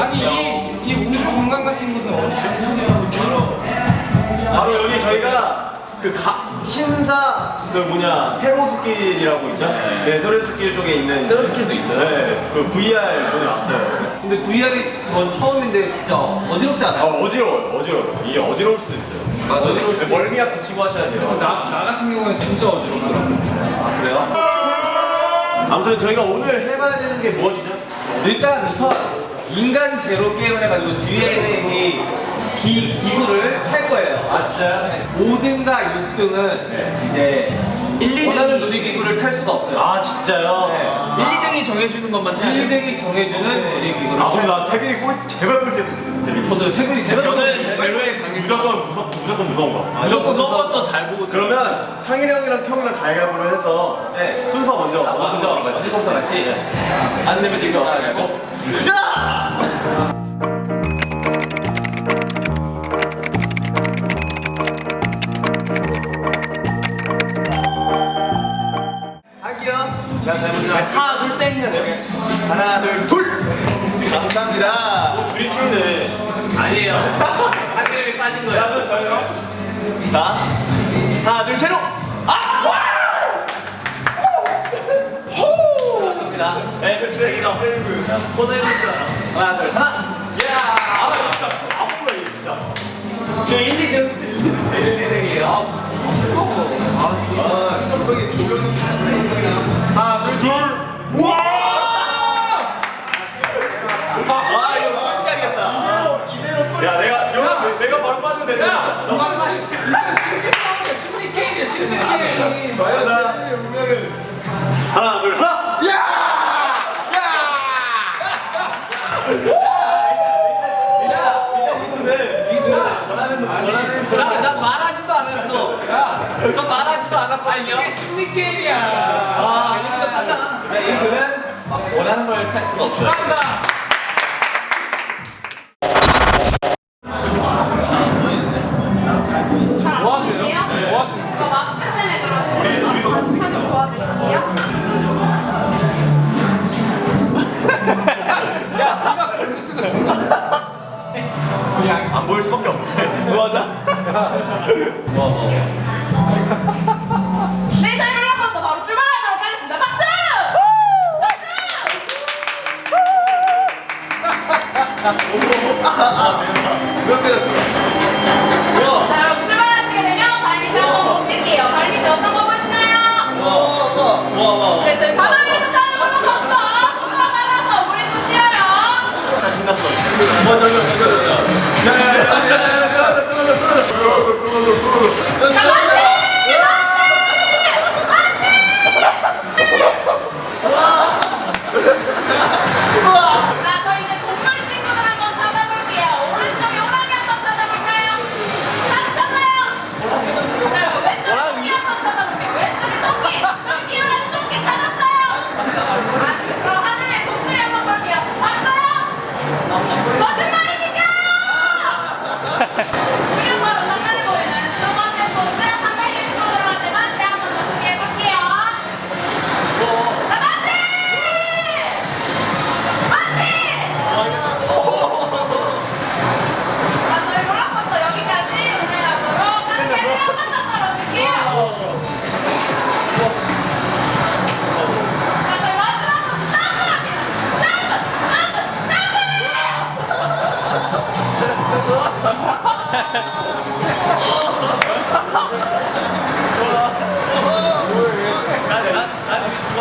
아니 이, 이 우주 공간 같은 곳은 어디죠? 바로 여기 저희가 그 가, 신사 그 뭐냐 세로스길이라고 있죠? 네, 세로스길 쪽에 있는 세로스킬도 있어요? 네, 그 VR 존에 왔어요. 근데 VR이 전 처음인데 진짜 어지럽지 아, 않아요? 어지러워요, 어지러워요. 이게 어지러울 수도 있어요. 맞아요. 네, 멀미약 붙이고 하셔야 돼요. 나, 나 같은 경우는 진짜 어지럽더라고. 아, 그래요? 아무튼 저희가 오늘 해봐야 되는 게 무엇이죠? 일단 우선 인간 제로 게임을 해가지고 뒤에 있는 이 기, 기구를 탈 거예요. 아, 진짜요? 5등과 6등은 이제 1, 2등이 원하는 놀이기구를 탈 수가 없어요. 아, 진짜요? 네. 1, 2등이 정해주는 것만 타야 돼요. 1등이 정해주는 놀이기구를 아, 탈나 세빈이 꼴, 제발 꼴찌했으면 좋겠어. 저도 세분이 제발 저는 제로에 강했어요. 무조건, 무서, 무조건 무서운 거. 무조건 무서운 것도 잘 보고 그러면 상일이 형이랑 형이랑 가위바위보를 해서 네. 순서 먼저 아, 먼저 갈지? 안 내면 지금 가위바위보. 빠진 거예요. 나도 저요. 자 하나 둘 제로. 아! 갑니다. 네 그렇지 여기가 포즈 해볼게요. 하나 둘 하나. 아, 진짜. 아프다, 이거 진짜. 저 1, 2등. 1, 2등이에요. 바로 빠지면 되는데. 심리 게임이야 심리 게임. 과연 나 운명을. 하나, 둘, 하나! 나, 나 말하지도 않았어. 저 말하지도 않았거든요. 이게 심리 게임이야. 아, 네, 이거는 막 원하는 걸 탈 수가 없죠. 보일 수밖에 없네. 맞아. 네, 저희 롤러코스터 바로 출발하도록 하겠습니다. 박수! 몇 대였어? 와, 자, 여러분 출발하시게 되면 발 밑에 한번 보실게요. 발 밑에 어떤 거 보시나요? 와, 와. 네, 저희 바다 위에서 타는 롤러코스터. 속도가 빨라서 물에 좀. 다 신났어. 만세! 자,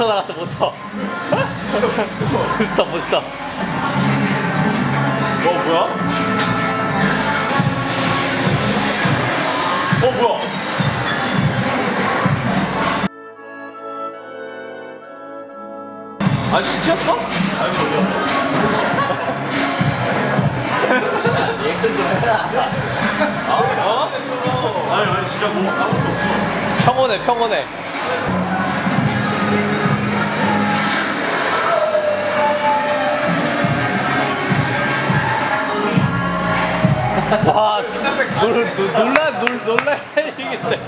모터 달았어 모터. 부스터 부스터. 어 뭐야? 어 뭐야? 아 시켰어? 아니 어디였어? 어? 아니 아니 진짜 뭐 아무것도 없어 평온해 평온해 와 진짜 놀, 놀, 놀라 놀, 놀랄 타이밍인데.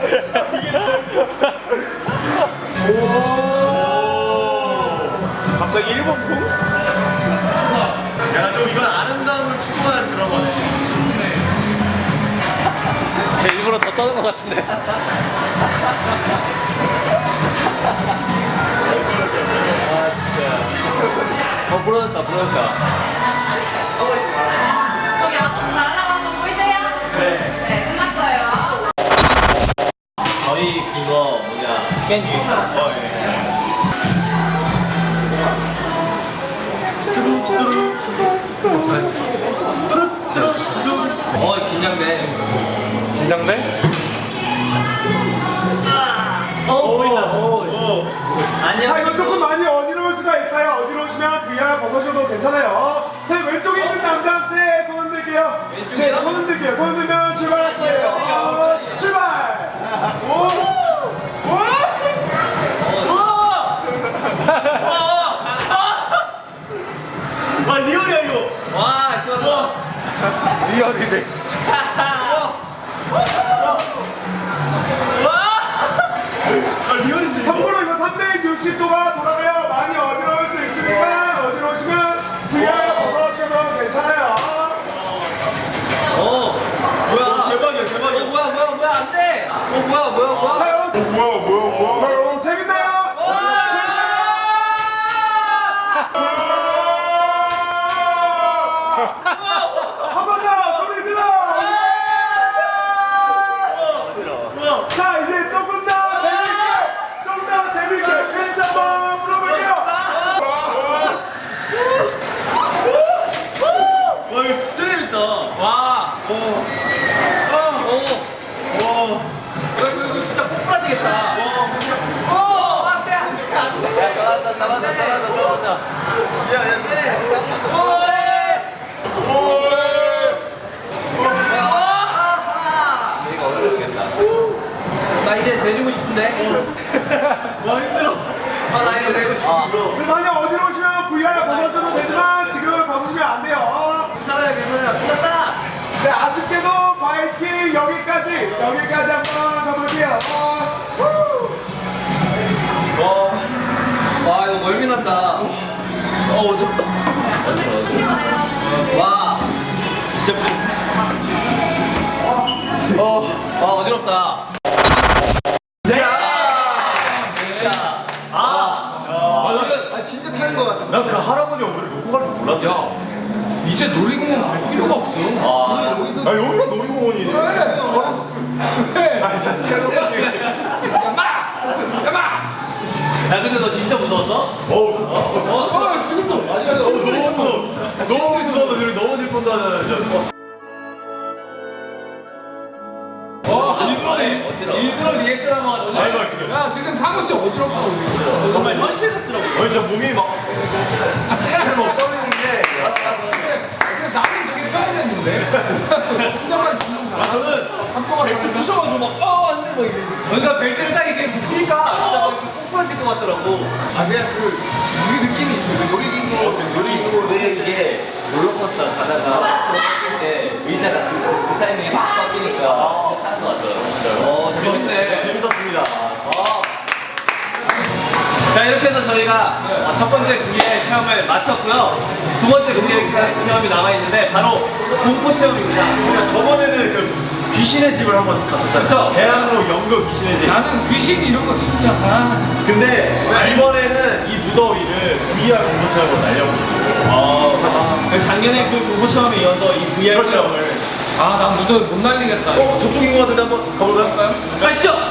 갑자기 일본 풍? 야좀 이건 아름다움을 추구하는 그런 거네. 제 일부러 더 떠는 것 같은데. 어 부러졌다 부러졌다 스캔 유인 어, 예. 어 긴장돼 긴장돼? 어 보인다 오자 이거 조금 많이 어지러울 수가 있어요. 어지러우시면 VR 벗어셔도 괜찮아요. 네, 왼쪽에 있는 남자한테 손 흔들게요. 네, 손 흔들게요. 손 흔들면 출발할 거예요. 어, 출발! 오! 오! 와 리얼이야 이거 와 시원하다 리얼이 와 오. 오. 오. 이거, 이거, 이거 진짜 꼬꾸라지겠다. 오. 안 돼, 안 돼, 안 돼. 야, 떨어져, 떨어져, 떨어져, 떨어져. 이거 어렵겠다. 나 이제 내리고 싶은데. 와 힘들어 아, 나 이제 내리고 싶어. 만약 어지러우시면 VR 벗어줘도 되지만 지금 벗으시면 안 돼요 괜찮아요, 괜찮아요. 끝났다. 네 아쉽게도 바이킹 여기까지 여기까지 한번 가볼게요 와, 이거 멀미 난다. 어, 어졌다. 치고 내려오시면 와, 진짜 부족. 어, 와 어지럽다. 네. 진짜. 아, 아, 아 진짜 타는 것 같았어. 난그 할아버지 얼굴을 놓고 갈 줄 몰랐네 야, 이제 놀이공원 갈 필요가 없어. 아, 아 여기가 놀이공원이네. 야마, 야마. 야, 근데 너 진짜 무서웠어? 어우 어, 어 지금도. 마지막에 어, 너무 너무 너무 무서워서 지금 너무 슬픈다 어, 일부러 일부러 리액션한 거 같아. 야 지금 상우 씨 어지럽다고 정말 현실 같더라고. 아니 진짜 몸이 막 근데 나는 되게 편안했는데 혼자만 죽는 거 아, 저는 벨트 부셔가지고 막 아, 안 돼, 막 이래. 그러니까 벨트를 딱 이렇게 묶으니까 진짜 막 꼬꾸라질 것 같더라고. 아 그냥 그 우리 느낌이 있어. 그 놀이기구 놀이기구 이게 롤러코스터 가다가 바뀔 때 의자가 그, 그, 그 타이밍에 확 바뀌니까 타는 것 같더라고. 어, 재밌네. 재밌었습니다. 어. 자 이렇게 해서 저희가 어, 첫 번째 VR 체험을 마쳤고요. 두 번째 VR 체- 체험이 남아 있는데 바로 공포 체험입니다. 그러니까 저번에는 그 귀신의 집을 한번 갔었잖아요. 그쵸. 대학로 연극 귀신의 집. 나는 귀신 이런 거 진짜 아. 근데 이번에는 이 무더위를 VR 공포 체험으로 날려보고. 아, 작년에 그 공포 체험에 이어서 이 VR 그렇죠. 체험을 아난 무더 못 날리겠다 어, 저쪽인 것 같은데 한번 가볼까요? 가시죠.